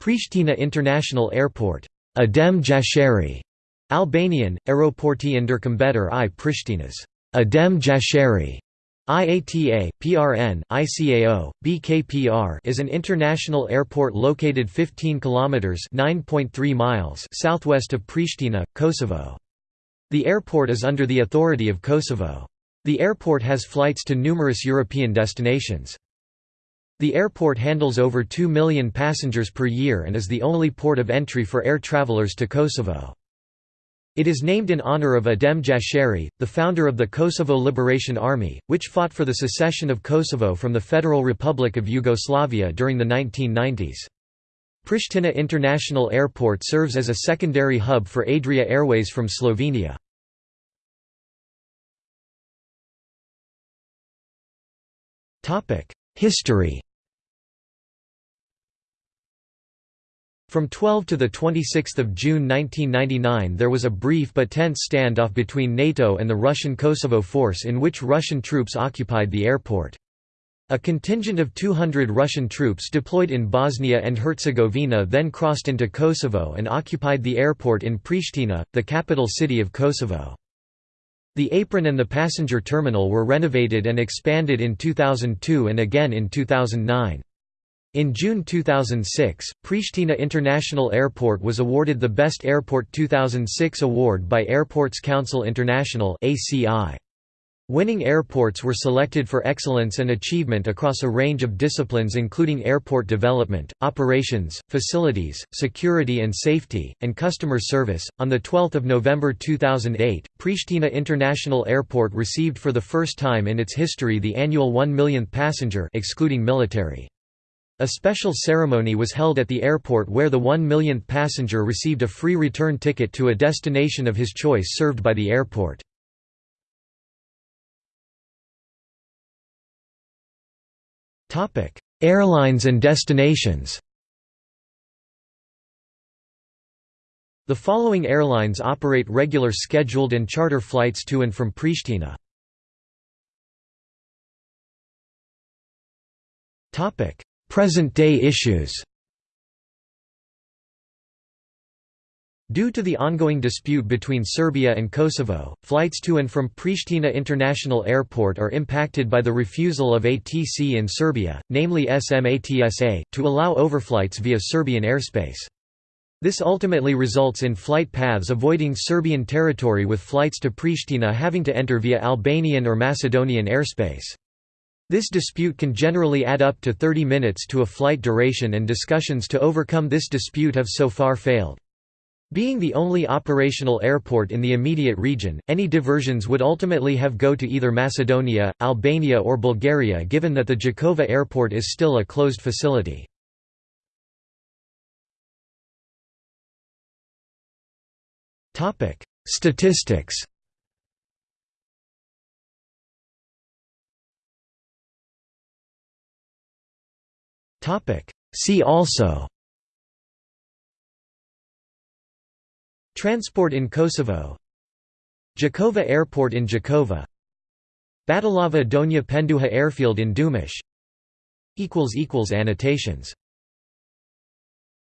Pristina International Airport Adem Jashari, Albanian, Aeroporti ndërkombëtar i Prishtinës Adem Jashari. IATA, PRN, ICAO, BKPR is an international airport located 15 kilometers (9.3 miles) southwest of Pristina, Kosovo. The airport is under the authority of Kosovo. The airport has flights to numerous European destinations. The airport handles over 2 million passengers per year and is the only port of entry for air travelers to Kosovo. It is named in honor of Adem Jashari, the founder of the Kosovo Liberation Army, which fought for the secession of Kosovo from the Federal Republic of Yugoslavia during the 1990s. Pristina International Airport serves as a secondary hub for Adria Airways from Slovenia. History From 12 to 26 June 1999 there was a brief but tense standoff between NATO and the Russian Kosovo force in which Russian troops occupied the airport. A contingent of 200 Russian troops deployed in Bosnia and Herzegovina then crossed into Kosovo and occupied the airport in Pristina, the capital city of Kosovo. The apron and the passenger terminal were renovated and expanded in 2002 and again in 2009. In June 2006, Pristina International Airport was awarded the Best Airport 2006 award by Airports Council International Winning airports were selected for excellence and achievement across a range of disciplines including airport development, operations, facilities, security and safety, and customer service. On 12 November 2008, Pristina International Airport received for the first time in its history the annual 1 millionth passenger excluding military. A special ceremony was held at the airport where the one millionth passenger received a free return ticket to a destination of his choice served by the airport. Airlines and destinations The following airlines operate regular scheduled and charter flights to and from Pristina. Topic: Present-day issues Due to the ongoing dispute between Serbia and Kosovo, flights to and from Pristina International Airport are impacted by the refusal of ATC in Serbia, namely SMATSA, to allow overflights via Serbian airspace. This ultimately results in flight paths avoiding Serbian territory with flights to Pristina having to enter via Albanian or Macedonian airspace. This dispute can generally add up to 30 minutes to a flight duration and discussions to overcome this dispute have so far failed. Being the only operational airport in the immediate region, any diversions would ultimately have go to either Macedonia, Albania or Bulgaria given that the Jakova airport is still a closed facility. Statistics See also. Transport in Kosovo. Jakova Airport in Jakova. Batalava Donja Penduha Airfield in Dumish. Annotations